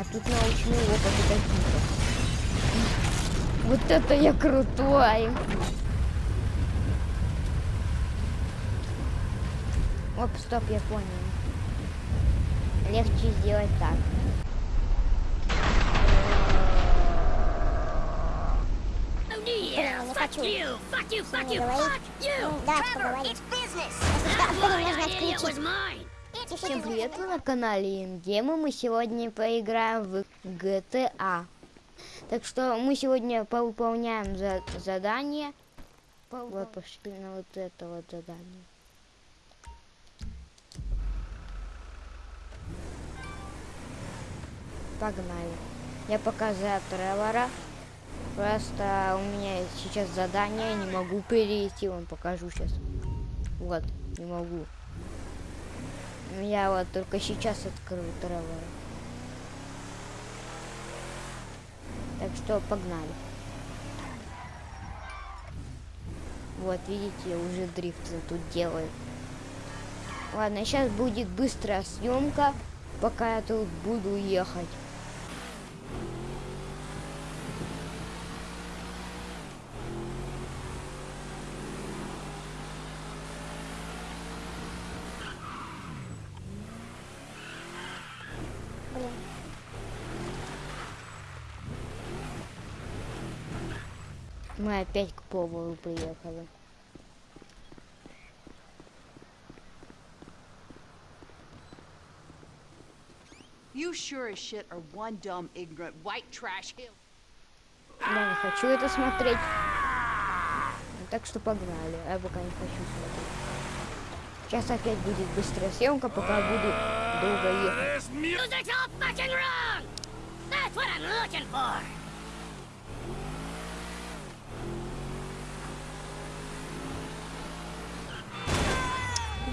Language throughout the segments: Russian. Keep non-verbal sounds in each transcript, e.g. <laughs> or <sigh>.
А тут научный опыт какие-то. Вот это я крутой! Оп, стоп, я понял. Легче сделать так. Не Fuck хочу. you! Fuck you! Fuck you! Fuck you! Ну, Trevor, поговорим. it's business! That нужно idea was mine! Всем привет, вы на канале Ингема. Мы сегодня поиграем в GTA. Так что мы сегодня повыполняем за задание. Вот пошли на вот это вот задание. Погнали. Я пока за Тревора. Просто у меня сейчас задание, не могу перейти, вам покажу сейчас. Вот, не могу. Я вот только сейчас открыл Тревора. Так что погнали. Вот, видите, уже дрифт тут делают. Ладно, сейчас будет быстрая съемка, пока я тут буду ехать. Мы опять к повару приехали. You sure as shit are one dumb, ignorant, white trash hill. Я не хочу это смотреть. Ну, Так что погнали. Я пока не хочу смотреть. Сейчас опять будет быстрая съемка, пока буду долго ехать. Music's all fucking wrong! That's what I'm looking for!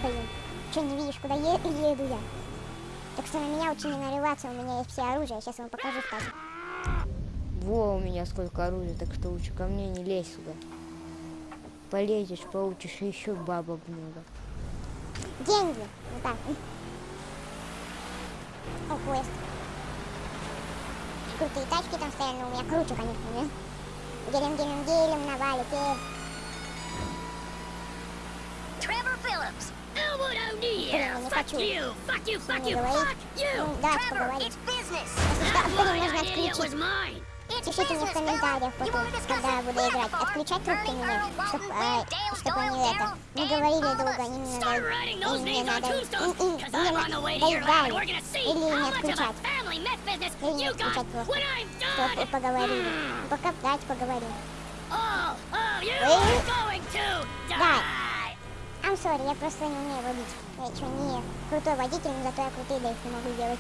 Блин. Че не видишь, куда е- еду я? Так что на меня лучше не нарываться, у меня есть все оружие. Сейчас вам покажу, кстати. Во, у меня сколько оружия, так что лучше ко мне не лезь сюда. Полезешь, получишь еще бабок много. Деньги. Вот так. О, поезд. Крутые тачки там стоят, но у меня круче, конечно, не? Гелем, гелем, гелем, Phillips! Elwood O'Neill! Блин, не Fuck хочу. Не you! говорить. Ну, поговорим. it's business! Если что, нужно отключить. Пишите мне в комментариях потом, когда я буду играть. Отключать трубку мне, чтобы чтоб они это не говорили долго, они мне надо, им мне надо, им, because мне I'm on the way to your надо land. дали. We're gonna see Или не отключать. Или не отключать просто. when I'm Чтоб done. поговорили. Ну, Пока давайте поговорим. Э? to Да. I'm sorry, я просто не умею водить. Я что, не крутой водитель, но зато я крутые дрифты могу делать.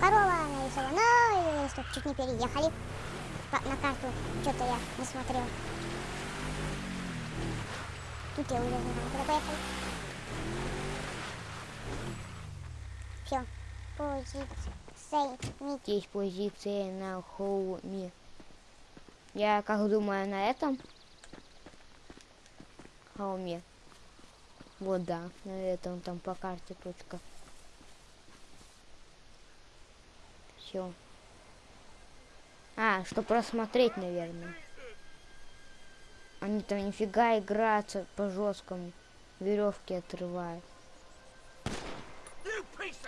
Корова нарисована. Ой, стоп, чуть не переехали. По- на карту что-то я не смотрел. Тут я уже знаю, куда поехали. Все. Позиция. Есть позиция на холме. Я как думаю на этом холме. Вот да, на этом там по карте точка. Все. А, что просмотреть, наверное. Они там нифига играются по жесткому. Веревки отрывают.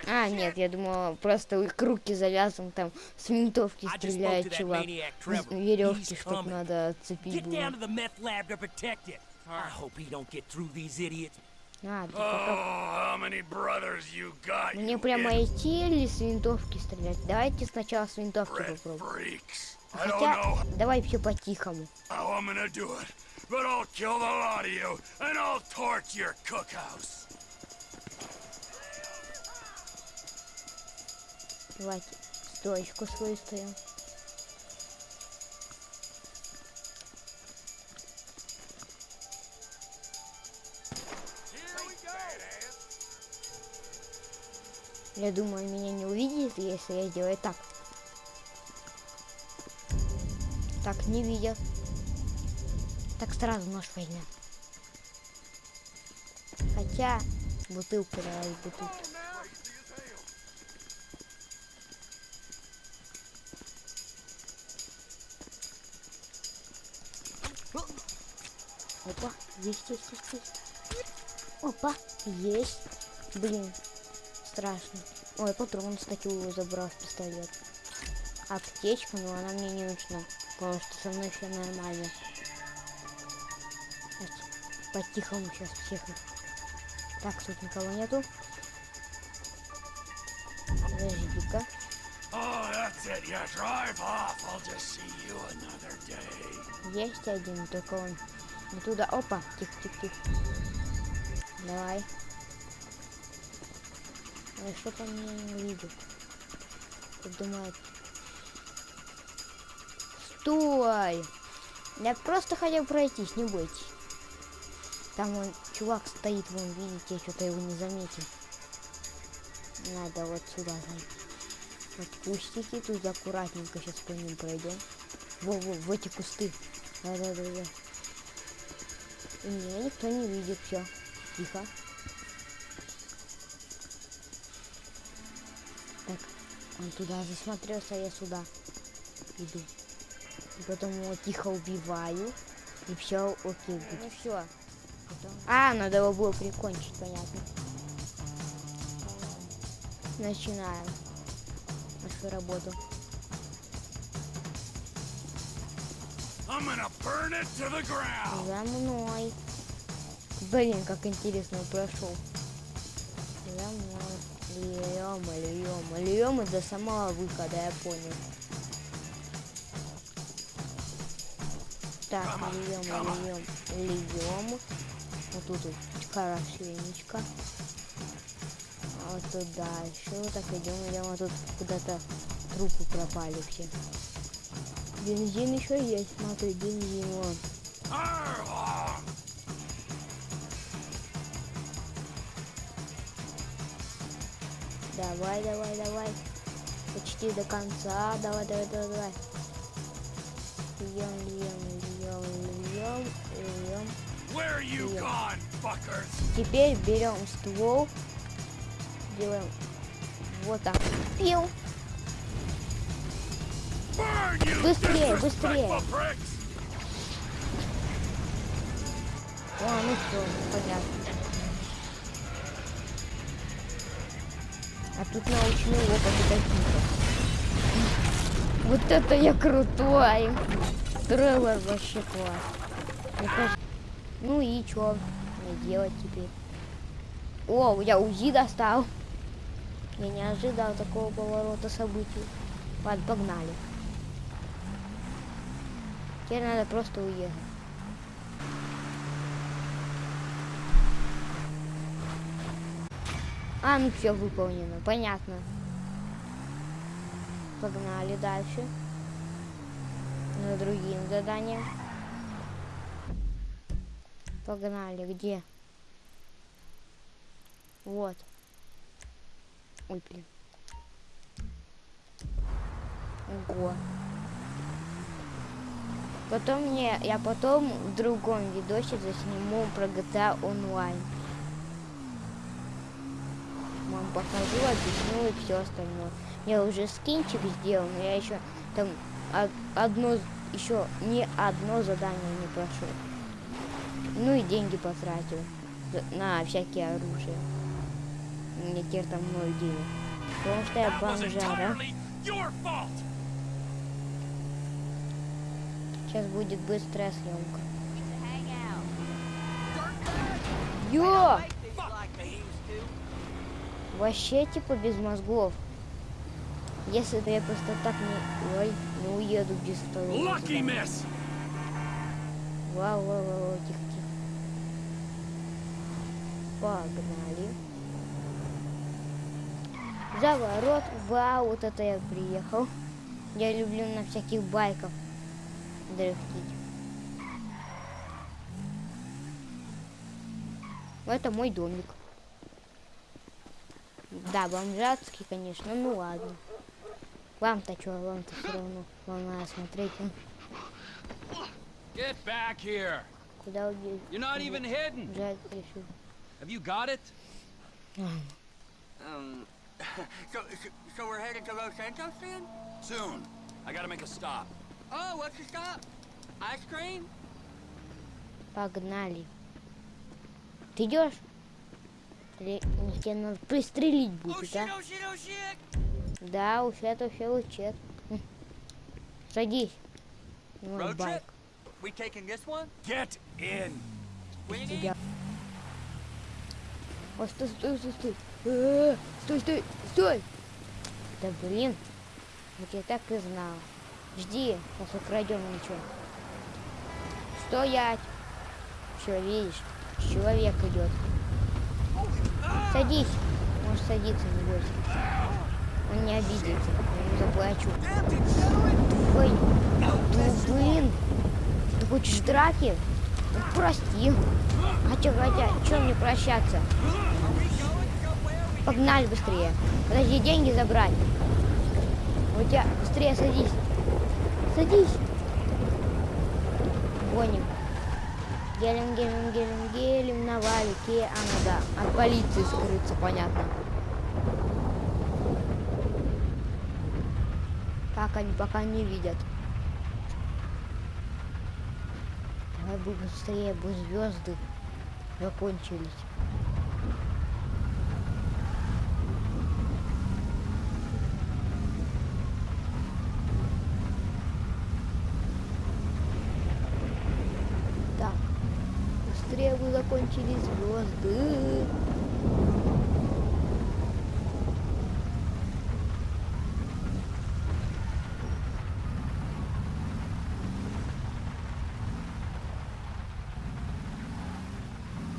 А, нет, я думала, просто у их руки завязаны, там с винтовки стреляет чувак. веревки, чтоб надо отцепить было. А, Oh? Мне прямо идти или с винтовки стрелять? Давайте сначала с винтовки попробуем. Хотя, давай все по-тихому. how I'm gonna do it, but I'll kill the lot of you and I'll torch your cookhouse. Давайте стоечку свою стоим. Я думаю, меня не увидит, если я сделаю так. Так, не видят. Так сразу нож возьмет. Хотя бутылка давай бутылку. Опа, есть, есть, есть, есть. Опа, есть. Блин, страшно. Ой, патрон, кстати, его забрал в пистолет. Аптечка, но она мне не нужна, потому что со мной все нормально. По-тихому сейчас всех. Так, тут никого нету. Подожди-ка. Есть один, только он туда. Опа, тихо, тихо, тихо. Давай. Ой, что по мне не видит? Как думает. Стой! Я просто хотел пройтись, не бойтесь. Там вон чувак стоит, вон, видите, я что-то его не заметил. Надо вот сюда зайти. Вот кустики, тут аккуратненько сейчас по ним пройдем. Во-во, в эти кусты. Да-да-да-да. И меня никто не видит, все. Тихо. Он туда засмотрелся, я сюда иду. И потом его тихо убиваю. И все окей будет. Ну все. А, надо его было прикончить, понятно. Начинаем нашу работу. I'm gonna burn it to the ground. За мной. Блин, как интересно он прошел. За мной. Льем, льем, льем и до самого выхода, я понял. Так, льем, льем, льем. Вот тут вот хорошенечко. А вот тут дальше. Вот так идем, идем. А тут куда-то трупы пропали все. Бензин еще есть, смотри, бензин вон. Давай, давай, давай. Почти до конца. Давай, давай, давай, давай. Льем, льем, льем, льем, льем. Теперь берем ствол. Делаем вот так. Пил. Быстрее, быстрее. О, ну все, понятно. Тут научные опыты какие-то. Вот это я крутой! Трейлер вообще класс. Ну и чё мне делать теперь? О, я УЗИ достал. Я не ожидал такого поворота событий. Ладно, погнали. Теперь надо просто уехать. А, ну все выполнено, понятно. Погнали дальше. На другим заданиям. Погнали, где? Вот. Ой, блин. Ого. Потом мне, я потом в другом видосе засниму про GTA онлайн. Покажу, объясню и все остальное. Я уже скинчик сделал, но я еще там од- одно, еще не одно задание не прошел. Ну и деньги потратил на всякие оружия. Меня теперь там ноль денег. Потому что я бомжара. Сейчас будет быстрая съемка. Hang Вообще типа без мозгов. Если я просто так не... Ой, не уеду без второго Lucky miss. Вау, вау, вау, тихо, тихо. Погнали. Заворот. Вау, вот это я приехал. Я люблю на всяких байках дрифтить. Это мой домик. Да, бомжатский, конечно, ну ладно. Вам-то что, вам-то все равно. Вам надо смотреть. Get back here. Куда убежать? You're not even hidden. Решил. Have you got it? Um, so, so, so we're headed to Los Santos then? Soon. I gotta make a stop. Oh, what's the stop? Ice cream? Погнали. Ты идешь? Или тебе надо пристрелить Oh будет, а? Да, ущет, ущет, ущет. М. Садись. trip? байк. We taking this one? Get in. Тебя. О, стой, стой, стой, стой. Э, Стой, стой, стой. Да блин. Вот я так и знал. Жди, сейчас украдем ничего. Стоять. Все, видишь, человек идет. Садись. Можешь садиться, не бойся. Он не обидится. Я ему заплачу. Ой, ну блин. Ты хочешь драки? Ну, прости. Хотя, хотя, что мне прощаться? Погнали быстрее. Подожди, деньги забрать. У тебя быстрее садись. Садись. Гоним. Гелем, гелем, гелем, гелем на валике. А, ну да, от полиции скрыться, понятно. Как они пока не видят. Давай бы быстрее, бы звезды закончились. Так, быстрее бы закончились звезды.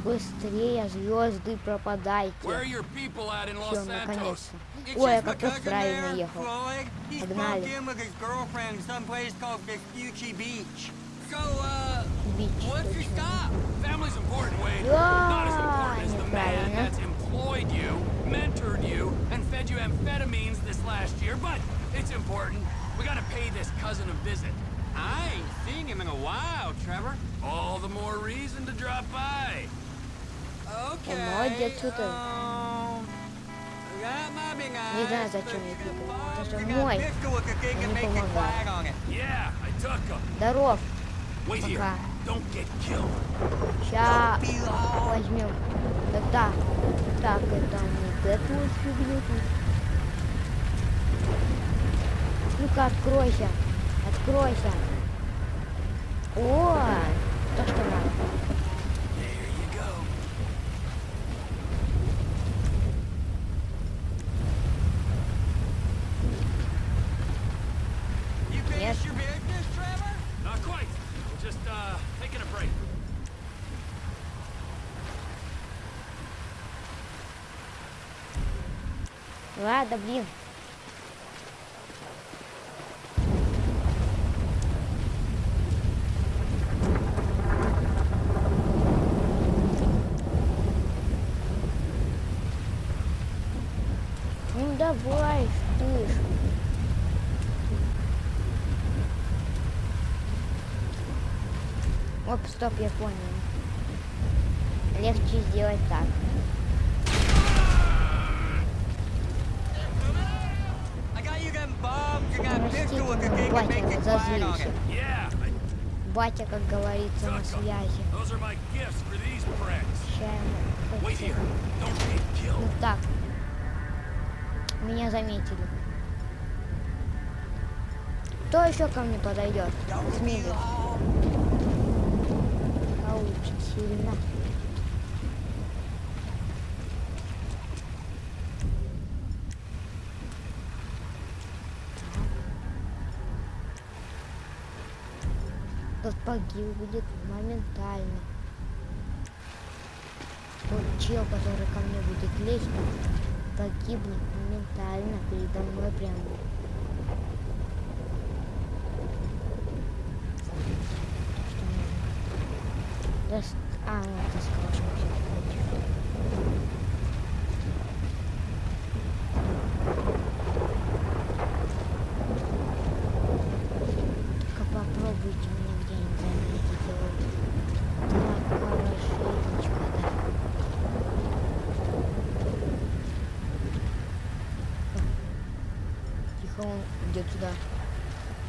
Быстрее, звезды, пропадайте. Все, наконец-то. Ой, я как раз правильно ехал. Погнали. in with his girlfriend someplace called Vespucci Beach. So, uh, Бич, what's your точно. stop? Family's important, Wade. Да, Not as important as the man неправильно. that's employed you, mentored you, and fed you amphetamines this last year, but it's important. We gotta pay this cousin a visit. I ain't seen him in a while, Trevor. All the more reason to drop by. Okay. молодец, что ты. um, that might be Не знаю, nice, зачем but я you кликаю. got Это же a мой. pistol with the thing Он that не makes a помогал. flag on it. Yeah, I took him. Здоров. Wait here. Пока. Long. возьмем. Так, так. Это вот эту вот фигню. Ну-ка, откройся. Откройся. О, то, что надо. There you go. You Yes. finished your business, Trevor? Not quite. We're just, uh, taking a break. Ладно, блин. Ну давай, ты. Оп, стоп, я понял. Легче сделать так. I got you them bombs. You got a Простите, pistol with the мой thing that батя разозлился. Батя, как говорится, на связи. Ну killed. так. Меня заметили. Кто еще ко мне подойдет? Смелый. А очень сильно. Тот погиб будет моментально. Тот чел, который ко мне будет лезть, погибнет моментально передо мной прямо. А, вот ты сказал,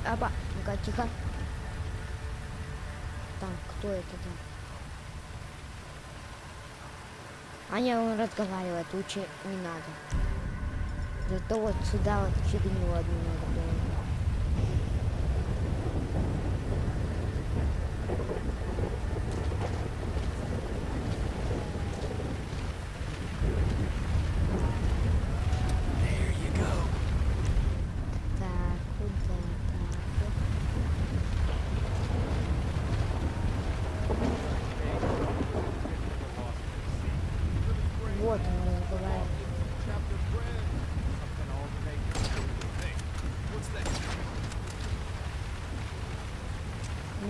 Опа, ну-ка, тихо. Там, кто это там? Аня, он разговаривает, лучше не надо. Зато вот сюда вот фигню одну надо было.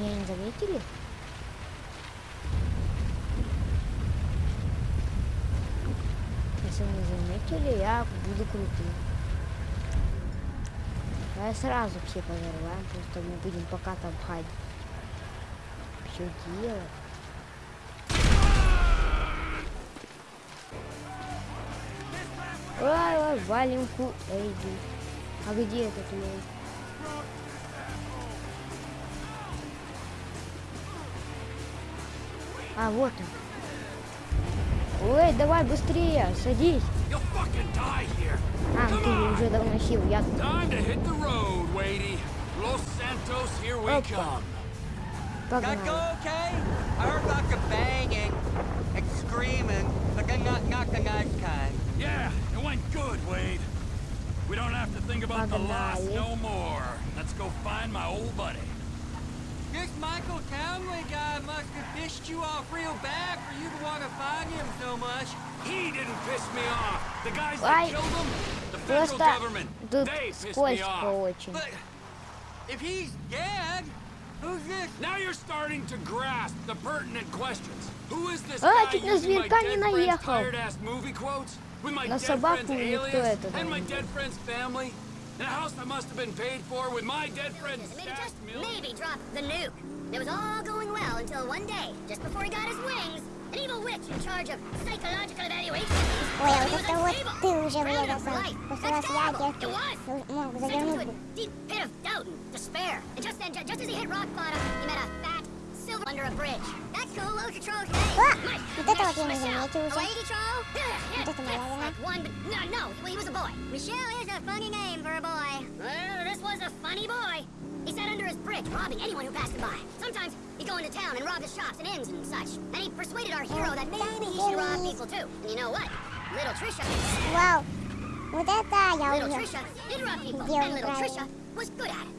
Меня не заметили? Если не заметили, я буду крутым. Давай сразу все подорваем, просто мы будем пока там ходить. Все делать. Ой, ой, валим ку... Эйди. А где этот лей? А, вот он. Ой, давай быстрее, садись. You'll fucking die here. А, ты уже давно сел, я... Time to hit the road, Wadey. Los Santos, here we Опа. come. Got Погнали. go okay? I heard like a banging and screaming, like a not not the nice kind. Yeah, it went good, Wade. We don't have to think about the loss Pagdali. no more. Let's go find my old buddy. This Michael Townley guy must have pissed you off real bad for you to want to find him so much. He didn't piss me off. The guys that killed him, the federal government, they pissed me off. But if he's dead, who's this? Now you're starting to grasp the pertinent questions. Who is this а, guy using my dead friend's tired-ass movie quotes? With my dead friend's alias and my dead friend's family? In a house that must have been paid for with my dead friend's Maybe stashed just millions? maybe drop the nuke. It was all going well until one day, just before he got his wings, an evil witch in charge of psychological evaluation. Ой, а He вот was это вот unstable, ты уже grounded вырвался. for life. После That's вас я terrible. девки It was. мог Sent him to завернуть a бы. deep pit of doubt and despair. And just then, ju- just as he hit rock bottom, he met a fat silver under a bridge. That's cool, low control. Hey, А, Mike, вот это вот я не Michelle. заметил A уже. lady troll? Yeah, yeah. Вот это моя That's вина. like one, but no, no, he was a boy. Michelle is a funny name for a boy. Well, this was a funny boy. He sat under his bridge, robbing anyone who passed him by. Sometimes he'd go into town and rob the shops and inns and such. And he persuaded our hero that maybe he should rob people too. And you know what? Little Trisha, Вау. Вот это я little убил. Trisha did rob people, Дело and little правильно. Trisha was good at it.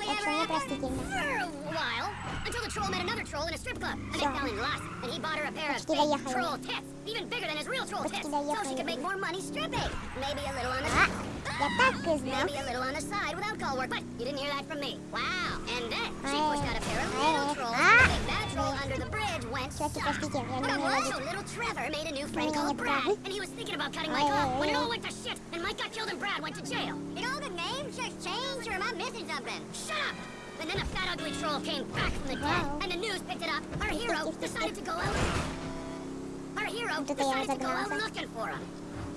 For a while, until the troll met another troll in a strip club, and they fell in lust, and he bought her a pair of troll tits, even bigger than his real troll tits, so she could make more money stripping. Maybe a little on the... Your back is. Maybe a little on the side without call work, but you didn't hear that from me. Wow. And then she pushed out a pair of little trolls. Ah. Troll under the bridge went little Trevor made a new friend called Brad, and he was thinking about cutting Mike off when it all went to shit, and Mike got killed and Brad went to jail. Did all the names just change, or am I missing something? Shut up! And then a fat ugly troll came back from the dead, and the news picked it up. Our hero <laughs> decided to go out. Our hero decided to go out looking for him.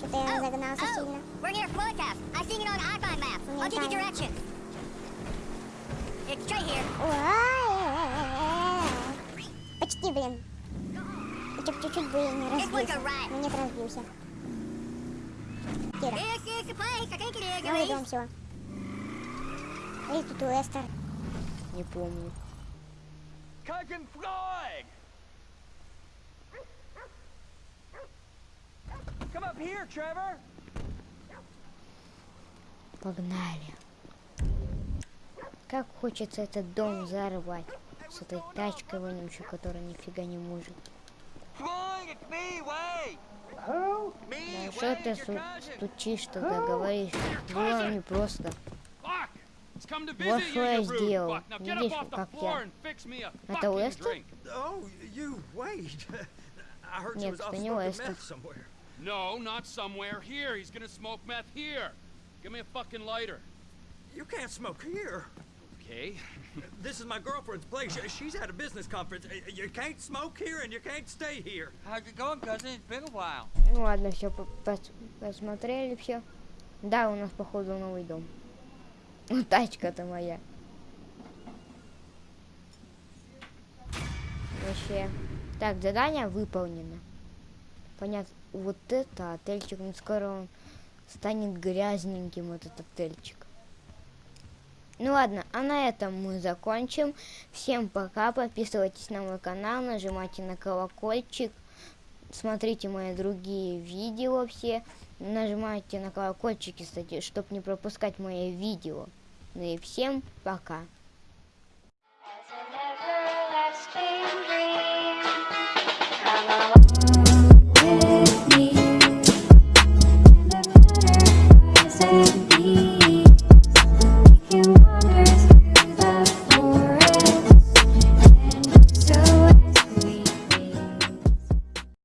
Что-то я разогнался сильно. we're near Forecast. I seen it on iPhone maps. I'll give you directions. It's straight here. Ой, Почти, блин. Чуть- Чуть-чуть бы я не It's like разбился. a rat. Ну нет, разбился. Кира, This is the place. I think it is. ну идем все. Эй, тут Уэстер. Не помню. Cousin Floyd! Come up here, Trevor! Погнали. Как хочется этот дом взорвать. С этой тачкой вонючей, которая нифига не может. Да что ты стучишь тогда, говоришь? Было непросто. Come to Вот что я сделал. fuck. Now get Видишь, up off the как я- and fix me a Это <laughs> heard Нет, это не somewhere. No, not somewhere. Here. He's gonna smoke meth here. Give me a fucking lighter. You can't smoke here. Okay. This is my girlfriend's place. She- She's at a business conference. Uh, You can't smoke here and you can't stay here. How's it going, cousin? It's been a while. Ну ладно, все, посмотрели все. Да, у нас походу новый дом. Ну, Тачка-то моя. Вообще. Так, задание выполнено. понятно, вот это отельчик, ну скоро он станет грязненьким, этот отельчик. Ну ладно, а на этом мы закончим. Всем пока, подписывайтесь на мой канал, нажимайте на колокольчик, смотрите мои другие видео все, нажимайте на колокольчики, кстати, чтобы не пропускать мои видео. Ну и всем пока.